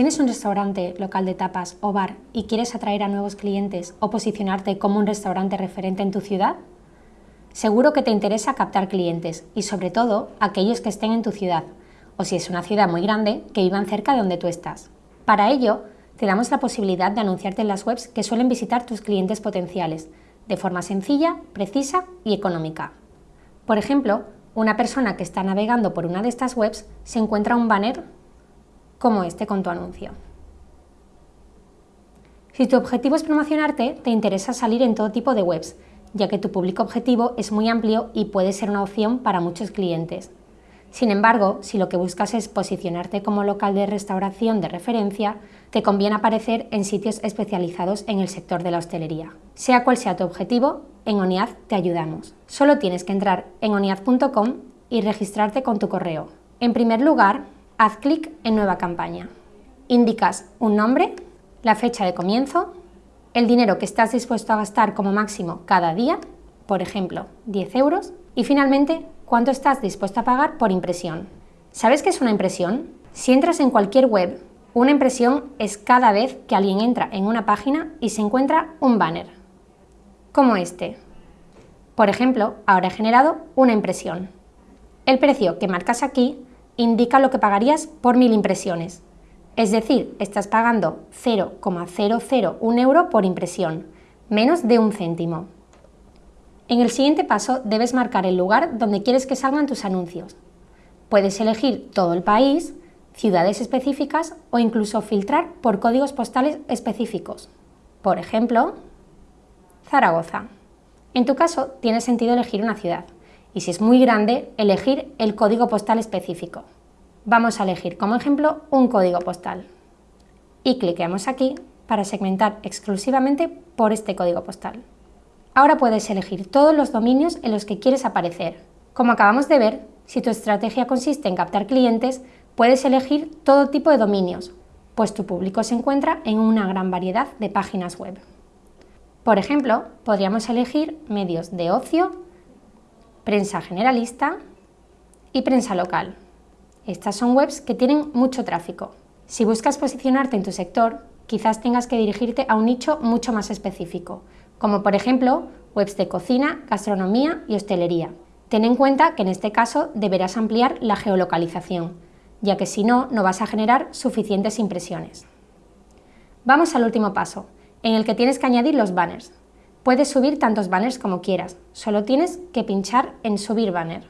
¿Tienes un restaurante, local de tapas o bar y quieres atraer a nuevos clientes o posicionarte como un restaurante referente en tu ciudad? Seguro que te interesa captar clientes y sobre todo aquellos que estén en tu ciudad o si es una ciudad muy grande, que vivan cerca de donde tú estás. Para ello, te damos la posibilidad de anunciarte en las webs que suelen visitar tus clientes potenciales, de forma sencilla, precisa y económica. Por ejemplo, una persona que está navegando por una de estas webs se encuentra un banner como este con tu anuncio. Si tu objetivo es promocionarte, te interesa salir en todo tipo de webs, ya que tu público objetivo es muy amplio y puede ser una opción para muchos clientes. Sin embargo, si lo que buscas es posicionarte como local de restauración de referencia, te conviene aparecer en sitios especializados en el sector de la hostelería. Sea cual sea tu objetivo, en ONIAD te ayudamos. Solo tienes que entrar en oniad.com y registrarte con tu correo. En primer lugar, haz clic en Nueva campaña. Indicas un nombre, la fecha de comienzo, el dinero que estás dispuesto a gastar como máximo cada día, por ejemplo, 10 euros, y finalmente cuánto estás dispuesto a pagar por impresión. ¿Sabes qué es una impresión? Si entras en cualquier web, una impresión es cada vez que alguien entra en una página y se encuentra un banner, como este. Por ejemplo, ahora he generado una impresión. El precio que marcas aquí indica lo que pagarías por mil impresiones. Es decir, estás pagando 0,001 euro por impresión, menos de un céntimo. En el siguiente paso debes marcar el lugar donde quieres que salgan tus anuncios. Puedes elegir todo el país, ciudades específicas o incluso filtrar por códigos postales específicos. Por ejemplo, Zaragoza. En tu caso, tiene sentido elegir una ciudad y si es muy grande, elegir el código postal específico. Vamos a elegir como ejemplo un código postal y cliqueamos aquí para segmentar exclusivamente por este código postal. Ahora puedes elegir todos los dominios en los que quieres aparecer. Como acabamos de ver, si tu estrategia consiste en captar clientes, puedes elegir todo tipo de dominios, pues tu público se encuentra en una gran variedad de páginas web. Por ejemplo, podríamos elegir medios de ocio, prensa generalista y prensa local. Estas son webs que tienen mucho tráfico. Si buscas posicionarte en tu sector, quizás tengas que dirigirte a un nicho mucho más específico, como por ejemplo webs de cocina, gastronomía y hostelería. Ten en cuenta que en este caso deberás ampliar la geolocalización, ya que si no, no vas a generar suficientes impresiones. Vamos al último paso, en el que tienes que añadir los banners. Puedes subir tantos banners como quieras, solo tienes que pinchar en Subir banner.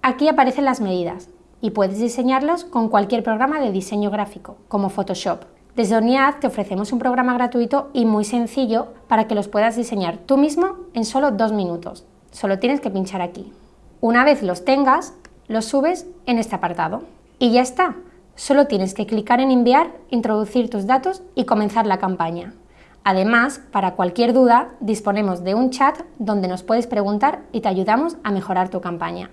Aquí aparecen las medidas y puedes diseñarlos con cualquier programa de diseño gráfico, como Photoshop. Desde ONIAD te ofrecemos un programa gratuito y muy sencillo para que los puedas diseñar tú mismo en solo dos minutos. Solo tienes que pinchar aquí. Una vez los tengas, los subes en este apartado. Y ya está. Solo tienes que clicar en enviar, introducir tus datos y comenzar la campaña. Además, para cualquier duda, disponemos de un chat donde nos puedes preguntar y te ayudamos a mejorar tu campaña.